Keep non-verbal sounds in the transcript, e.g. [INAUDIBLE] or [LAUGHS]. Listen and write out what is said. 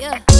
yeah. [LAUGHS]